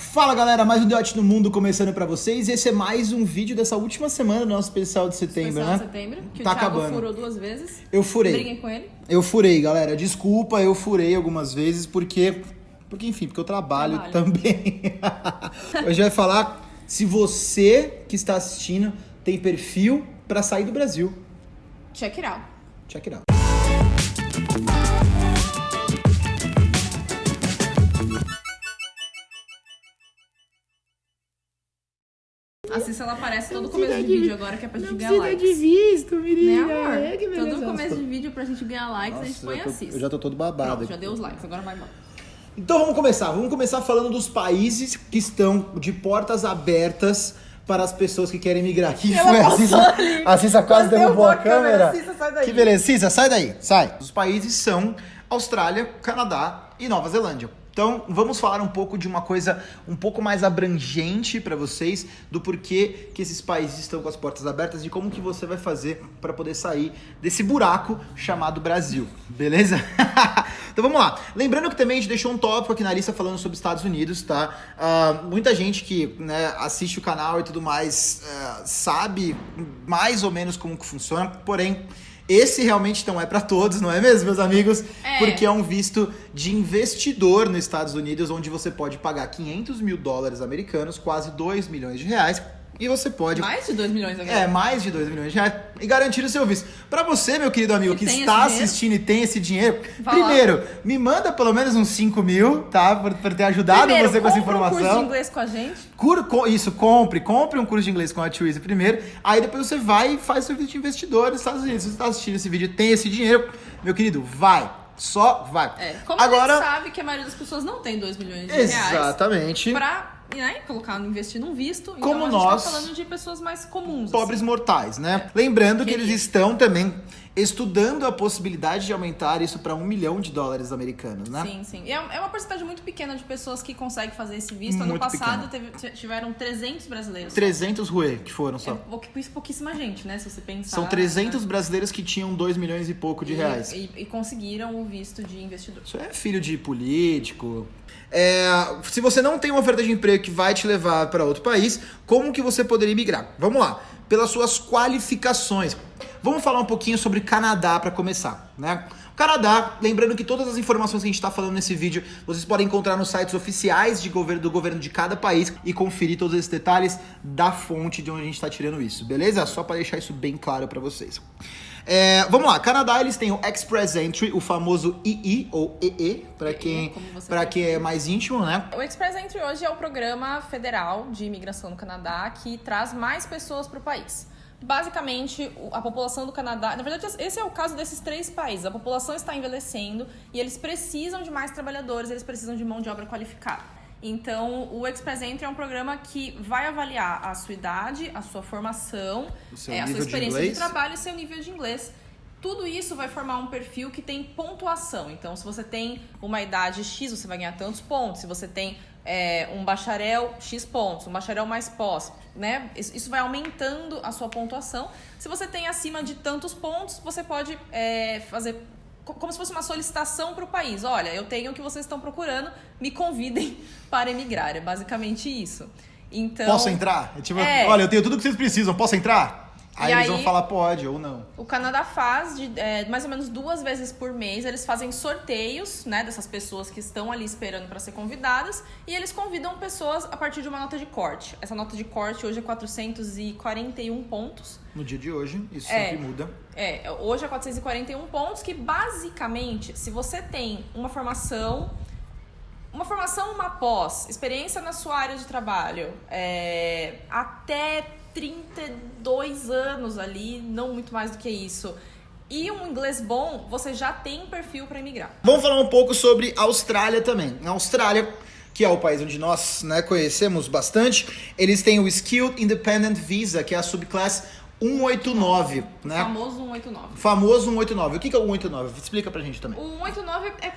Fala galera, mais um Deote no Mundo começando pra vocês. Esse é mais um vídeo dessa última semana do nosso especial de setembro, Especial né? de setembro, que Tá o Thiago acabando. furou duas vezes. Eu furei. Briguem com ele. Eu furei, galera. Desculpa, eu furei algumas vezes porque. Porque, enfim, porque eu trabalho, Trabalho. também. Hoje vai falar se você que está assistindo tem perfil pra sair do Brasil. Check it out. Check it out. A Cissa, ela aparece todo começo de vídeo agora, que é pra gente Não ganhar precisa likes. de visto, Né, menina. amor? É, que beleza. todo começo de vídeo pra gente ganhar likes, a gente põe eu, a tô, Cissa. eu já tô todo babado. Pronto, já deu os likes, agora vai embora. Então vamos começar. Vamos começar falando dos países que estão de portas abertas para as pessoas que querem migrar. Que Ela foi? A Cissa, a Cissa quase Derrubou a a câmera. câmera. Cissa, sai daí. Que beleza. Cissa, sai daí. Sai. Os países são Austrália, Canadá e Nova Zelândia. Então, vamos falar um pouco de uma coisa um pouco mais abrangente para vocês do porquê que esses países estão com as portas abertas e como que você vai fazer para poder sair desse buraco chamado Brasil, beleza? então vamos lá. Lembrando que também a gente deixou um tópico aqui na lista falando sobre Estados Unidos, tá? Ah, muita gente que né, assiste o canal e tudo mais eh, sabe mais ou menos como que funciona, porém esse realmente não é para todos, não é mesmo, meus amigos? É. Porque é um visto de investidor nos Estados Unidos, onde você pode pagar 500 mil dólares americanos, quase 2 milhões de reais, e você pode. Mais de 2 milhões agora. É, mais de 2 milhões de reais e garantir o seu visto. Pra você, meu querido amigo, Que que está assistindo e tem esse dinheiro, Vai lá. primeiro, me manda pelo menos uns 5 mil, tá? Por, por ter ajudado Primeiro, você com essa compra um curso de informação. inglês com a gente. Cur- co- isso, compre, compre um curso de inglês com a Twizy primeiro. Aí depois você vai e faz seu vídeo de investidor nos Estados Unidos. Se você está assistindo esse vídeo e tem esse dinheiro, meu querido, vai. Só vai. É, como a Agora, gente sabe que a maioria das pessoas não tem 2 milhões de reais exatamente. pra né, colocar, investir num visto. Como então a nós, gente tá falando de pessoas mais comuns. Pobres assim. mortais, né? Lembrando que eles Querido. estão também estudando a possibilidade de aumentar isso para um milhão de dólares americanos, né? Sim, sim. E é é uma porcentagem muito pequena de pessoas que conseguem fazer esse visto. ano Muito passado teve- tiveram 300 brasileiros. 300 ruê que foram É só. pou- pouquíssima gente, né? Se você pensar. São 300 brasileiros que tinham 2 milhões e pouco de E- reais. E, e conseguiram o visto de investidor. Isso é filho de político. É, se você não tem uma oferta de emprego que vai te levar para outro país, como que você poderia migrar? Vamos lá, pelas suas qualificações. Vamos falar um pouquinho sobre Canadá para começar, né? O Canadá, lembrando que todas as informações que a gente está falando nesse vídeo, vocês podem encontrar nos sites oficiais de governo, do governo de cada país e conferir todos esses detalhes da fonte de onde a gente está tirando isso, beleza? Só para deixar isso bem claro para vocês. É, vamos lá, Canadá eles têm o Express Entry, o famoso II ou EE, para quem, pra quem é mais íntimo, né? O Express Entry hoje é o programa federal de imigração no Canadá que traz mais pessoas para o país. Basicamente, a população do Canadá. Na verdade, esse é o caso desses três países. A população está envelhecendo e eles precisam de mais trabalhadores, eles precisam de mão de obra qualificada. Então, o Express Entry é um programa que vai avaliar a sua idade, a sua formação, é, a sua de experiência de, inglês. trabalho e seu nível de inglês. Tudo isso vai formar um perfil que tem pontuação. Então, se você tem uma idade X, você vai ganhar tantos pontos. Se você tem é, um bacharel, X pontos. Um bacharel mais pós, né? Isso vai aumentando a sua pontuação. Se você tem acima de tantos pontos, você pode é, fazer co- como se fosse uma solicitação para o país. Olha, eu tenho o que vocês estão procurando, me convidem para emigrar. É basicamente isso. Então, Posso entrar? É tipo, É. olha, eu tenho tudo que vocês precisam, posso entrar? Aí E eles aí- vão falar pode ou não. O Canadá faz de, é, mais ou menos duas vezes por mês. Eles fazem sorteios, né, dessas pessoas que estão ali esperando para ser convidadas e eles convidam pessoas a partir de uma nota de corte. Essa nota de corte hoje é 441 pontos. No dia de hoje, isso É. sempre muda. É, hoje é 441 pontos que basicamente, se você tem uma formação, uma formação, uma pós, experiência na sua área de trabalho, é, até 32 anos ali, não muito mais do que isso, e um inglês bom, você já tem perfil para emigrar. Vamos falar um pouco sobre Austrália também. A Austrália, que é o país onde nós né, conhecemos bastante, eles têm o Skilled Independent Visa, que é a subclasse 189, O né? famoso 189. Famoso 189. O que que é o 189? Explica pra gente também. O 189 é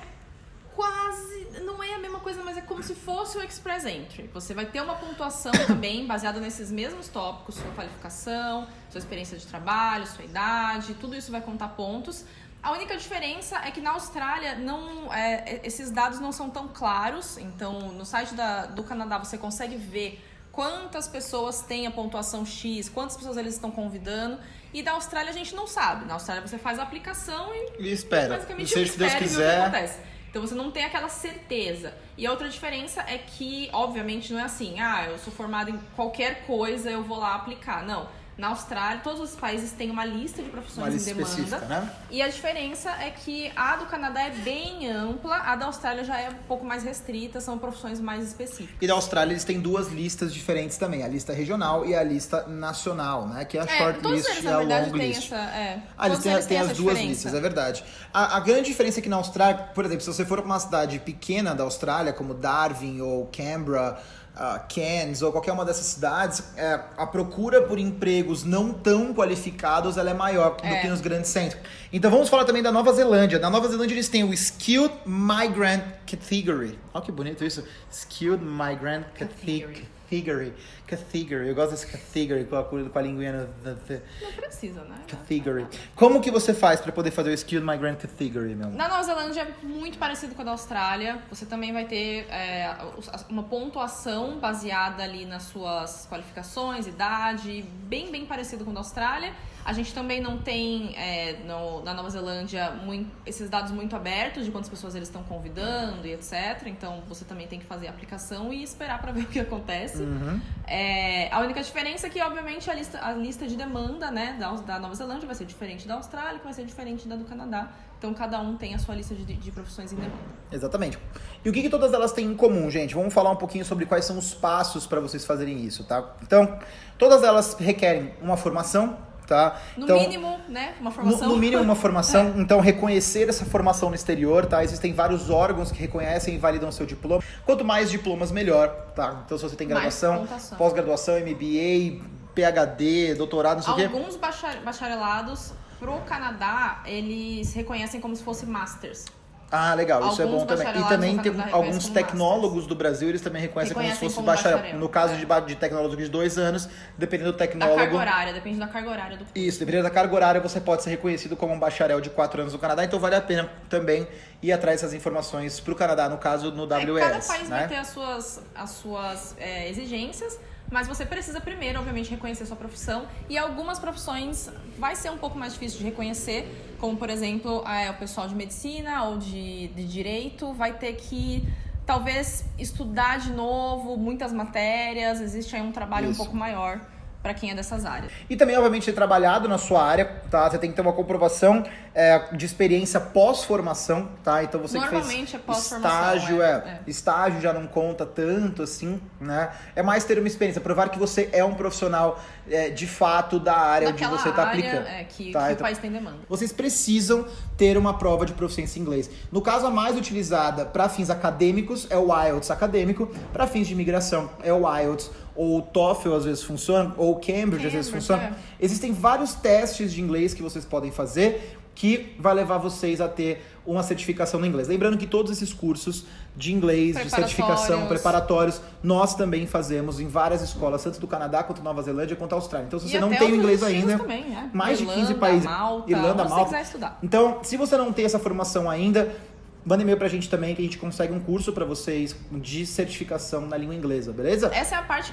quase. Não é a mesma coisa, mas é como se fosse o Express Entry. Você vai ter uma pontuação também baseada nesses mesmos tópicos, sua qualificação, sua experiência de trabalho, sua idade, tudo isso vai contar pontos. A única diferença é que na Austrália não, é, esses dados não são tão claros. Então, no site da, do Canadá você consegue ver quantas pessoas têm a pontuação X, quantas pessoas eles estão convidando. E da Austrália a gente não sabe. Na Austrália você faz a aplicação e, E espera. basicamente Seja Deus espera e vê o quiser. que acontece. Então você não tem aquela certeza. E a outra diferença é que, obviamente, não é assim, ah, eu sou formada em qualquer coisa, eu vou lá aplicar. Não. Na Austrália, todos os países têm uma lista de profissões Uma lista em demanda. né? E a diferença é que a do Canadá é bem ampla, a da Austrália já é um pouco mais restrita, são profissões mais específicas. E da Austrália eles têm duas listas diferentes também, a lista regional e a lista nacional, né? Que é a É, short list eles, e a verdade, long list. essa. É, Ah, eles têm, eles têm têm as duas diferença. listas, é verdade. A, a grande diferença é que na Austrália, por exemplo, se você for para uma cidade pequena da Austrália, como Darwin ou Canberra, ah, Cairns ou qualquer uma dessas cidades, é, a procura por empregos não tão qualificados ela é maior do É. que nos grandes centros. Então vamos falar também da Nova Zelândia. Na Nova Zelândia eles têm o Skilled Migrant Category. Olha que bonito isso. Skilled Migrant Category. Category. Category. Eu gosto desse category com a, com a linguinha no- Não precisa, né? Category. Como que você faz para poder fazer o Skilled Migrant Category, meu? Na Nova Zelândia é muito parecido com a da Austrália. Você também vai ter é, uma pontuação baseada ali nas suas qualificações, idade, bem, bem parecido com a da Austrália. A gente também não tem é, no- na Nova Zelândia mui- esses dados muito abertos de quantas pessoas eles estão convidando e etc. Então você também tem que fazer a aplicação e esperar para ver o que acontece. Uhum. É, a única diferença é que, obviamente, a lista, a lista de demanda né, da, da Nova Zelândia vai ser diferente da Austrália, que vai ser diferente da do Canadá. Então, cada um tem a sua lista de, de profissões em demanda. Exatamente. E o que, que todas elas têm em comum, gente? Vamos falar um pouquinho sobre quais são os passos para vocês fazerem isso, tá? Então, todas elas requerem uma formação, tá? No então, mínimo, né, uma No, formação. no mínimo uma formação, então reconhecer essa formação no exterior, tá? Existem vários órgãos que reconhecem e validam seu diploma. Quanto mais diplomas, melhor, tá? Então se você tem graduação, pós-graduação, MBA, PhD, doutorado, não sei o quê. Alguns bachar- bacharelados pro Canadá, eles reconhecem como se fosse masters. Ah, legal, isso é bom também. E também tem alguns reconhecem tecnólogos do Brasil, eles também reconhecem, como se Reconhecem fosse como bacharel. bacharel, No caso é. de, de tecnólogo de dois anos, dependendo do Da carga tecnólogo. horária, depende da carga horária do Isso, dependendo da carga horária, você pode ser reconhecido como um bacharel de quatro anos no Canadá, então vale a pena também ir atrás dessas informações para o Canadá, no caso no É, WS. cada país né? vai ter as suas, as suas é, exigências, mas você precisa primeiro, obviamente, reconhecer sua profissão. E algumas profissões vai ser um pouco mais difícil de reconhecer, como, por exemplo, é, o pessoal de medicina ou de, de direito vai ter que. Talvez estudar de novo muitas matérias, existe aí um trabalho Isso. um pouco maior para quem é dessas áreas. E também, obviamente, ter trabalhado na sua área, tá? Você tem que ter uma comprovação é, de experiência pós-formação, tá? Então você que Normalmente fez é pós-formação, estágio, é, é, é. estágio já não conta tanto assim, né? É mais ter uma experiência, provar que você é um profissional é, de fato da área Daquela onde você está aplicando. é, que, tá? que o Então, país tem demanda. vocês precisam ter uma prova de proficiência em inglês. No caso, a mais utilizada para fins acadêmicos é o IELTS acadêmico, para fins de imigração é o IELTS, ou o TOEFL às vezes funciona, ou o Cambridge, às vezes funciona. é. Existem vários testes de inglês que vocês podem fazer que vai levar vocês a ter uma certificação no inglês. Lembrando que todos esses cursos de inglês, de certificação, Preparatórios. nós também fazemos em várias escolas, tanto do Canadá quanto Nova Zelândia quanto Austrália. Então, se E você não até tem o inglês ainda, também, né? mais de 15 Irlanda, países. Malta, Irlanda, Malta. Então, se você não tem essa formação ainda, manda e-mail pra gente também que a gente consegue um curso pra vocês de certificação na língua inglesa, beleza? Essa é a parte,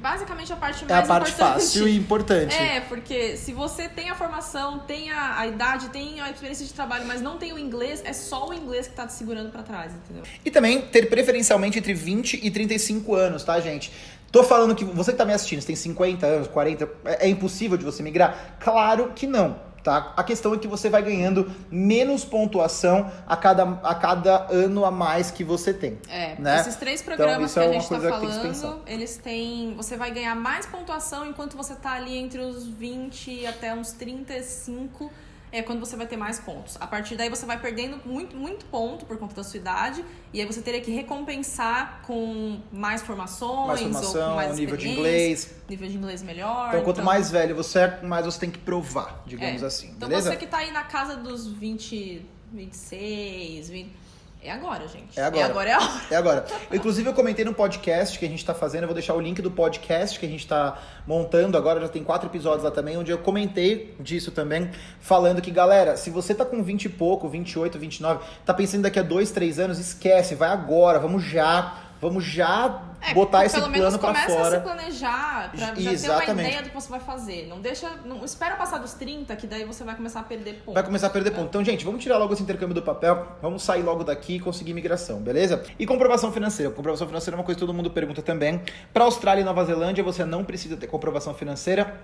basicamente a parte É mais a parte importante. fácil e importante. É, porque se você tem a formação, tem a, a idade, tem a experiência de trabalho, mas não tem o inglês, é só o inglês que tá te segurando pra trás, entendeu? E também ter preferencialmente entre 20 e 35 anos, tá, gente? Tô falando que você que tá me assistindo, você tem 50 anos, 40, é é impossível de você migrar? Claro que não. Tá? A questão é que você vai ganhando menos pontuação a cada, a cada ano a mais que você tem. É, Né? esses três Então, programas isso que é a gente tá tem se falando, eles têm. Você vai ganhar mais pontuação enquanto você tá ali entre os 20 até uns 35. É quando você vai ter mais pontos. A partir daí você vai perdendo muito, muito ponto por conta da sua idade. E aí você teria que recompensar com mais formações, Mais ou com formação, mais nível de inglês. Nível de inglês melhor. Então, quanto mais velho você é, mais você tem que provar, digamos É. assim. Então beleza? você que tá aí na casa dos 20, 26, 20. É agora, gente. É agora. É agora, é. É agora. Inclusive, eu comentei no podcast que a gente tá fazendo, eu vou deixar o link do podcast que a gente tá montando agora, já tem quatro episódios lá também, onde eu comentei disso também, falando que, galera, se você tá com 20 e pouco, 28, 29, tá pensando daqui a dois, três anos, esquece, vai agora, vamos já, vamos já É, botar esse pelo menos plano pra começa a fora. se planejar pra já ter uma Exatamente. ideia do que você vai fazer. Não deixa. Não espera passar dos 30, que daí você vai começar a perder ponto. Vai começar a perder ponto. Então, gente, vamos tirar logo esse intercâmbio do papel, vamos sair logo daqui e conseguir migração, beleza? E comprovação financeira. Comprovação financeira é uma coisa que todo mundo pergunta também. Para Austrália e Nova Zelândia, você não precisa ter comprovação financeira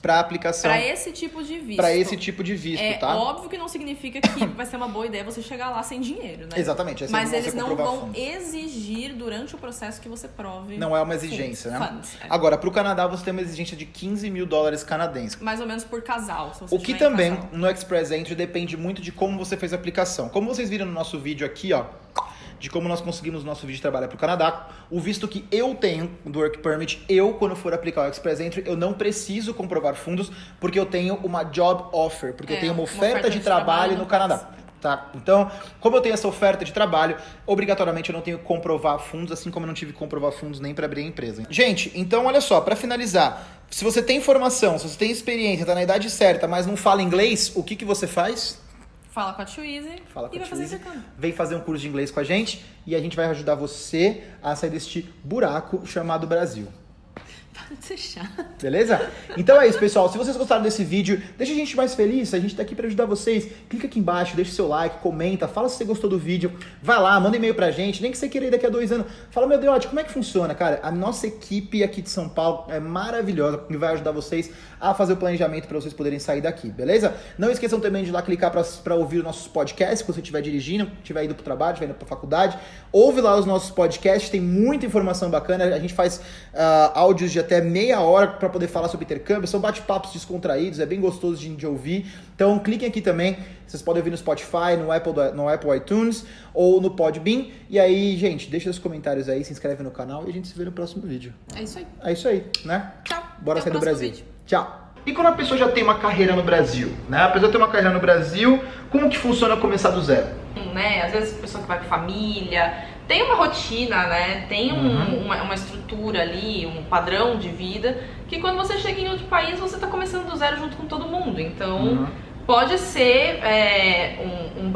para aplicação Pra esse tipo de visto. para esse tipo de visto, É tá? óbvio que não significa que vai ser uma boa ideia você chegar lá sem dinheiro, né? Exatamente. Mas é a eles não vão exigir durante o processo que você prove. Não é uma exigência, né? funds, é. Agora, para o Canadá, você tem uma exigência de 15 mil dólares canadenses. Mais ou menos por casal. Se você O que também casal. no Express Entry depende muito de como você fez a aplicação. Como vocês viram no nosso vídeo aqui, ó, de como nós conseguimos nosso vídeo de trabalho para o Canadá, o visto que eu tenho do Work Permit, eu, quando for aplicar o Express Entry, eu não preciso comprovar fundos, porque eu tenho uma job offer, porque eu É, tenho uma uma oferta, oferta de, de trabalho, trabalho no Canadá. Tá? Então, como eu tenho essa oferta de trabalho, obrigatoriamente eu não tenho que comprovar fundos, assim como eu não tive que comprovar fundos nem para abrir a empresa. Gente, então olha só, para finalizar, se você tem informação, se você tem experiência, tá na idade certa, mas não fala inglês, o que, que você faz? Fala com a Twizy Fala com e a vai fazer intercâmbio. Vem fazer um curso de inglês com a gente e a gente vai ajudar você a sair deste buraco chamado Brasil. Para ser chato. Beleza? Então é isso, pessoal. Se vocês gostaram desse vídeo, deixa a gente mais feliz. A gente tá aqui pra ajudar vocês. Clica aqui embaixo, deixa seu like, comenta, fala se você gostou do vídeo. Vai lá, manda e-mail pra gente. Nem que você queira ir daqui a dois anos. Fala, meu Deus, como é que funciona, cara? A nossa equipe aqui de São Paulo é maravilhosa e vai ajudar vocês a fazer o planejamento pra vocês poderem sair daqui, beleza? Não esqueçam também de lá clicar pra ouvir os nossos podcasts, se você estiver dirigindo, estiver indo pro trabalho, estiver indo pra faculdade. Ouve lá os nossos podcasts, tem muita informação bacana. A gente faz ah, áudios de até meia hora para poder falar sobre intercâmbio. São bate-papos descontraídos, é bem gostoso de, de ouvir. Então cliquem aqui também. Vocês podem ouvir no Spotify, no Apple, no Apple iTunes ou no Podbean. E aí, gente, deixa os comentários aí, se inscreve no canal e a gente se vê no próximo vídeo. É isso aí. É isso aí, né? Tchau. Bora Até sair o do Brasil. vídeo. Tchau. E quando a pessoa já tem uma carreira no Brasil, né? A pessoa tem uma carreira no Brasil, como que funciona começar do zero? né? Às vezes a pessoa que vai com família, tem uma rotina, né? Tem um- Uhum. uma, uma estrutura ali, um padrão de vida, que quando você chega em outro país, você tá começando do zero junto com todo mundo. Então, Uhum. pode ser é, um, um